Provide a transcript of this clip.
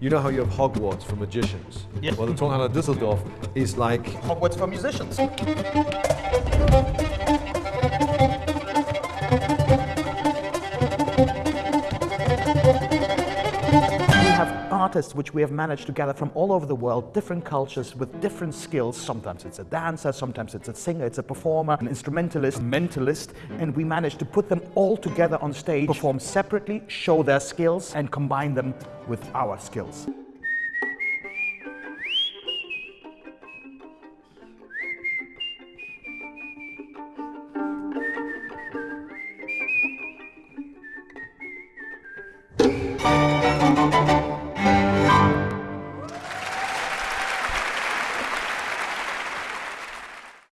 You know how you have Hogwarts for magicians? Yeah. Well, the Tonhalle Düsseldorf is like Hogwarts for musicians. Have artists which we have managed to gather from all over the world, different cultures with different skills. Sometimes it's a dancer, sometimes it's a singer, it's a performer, an instrumentalist, mentalist, and we managed to put them all together on stage, perform separately, show their skills, and combine them with our skills.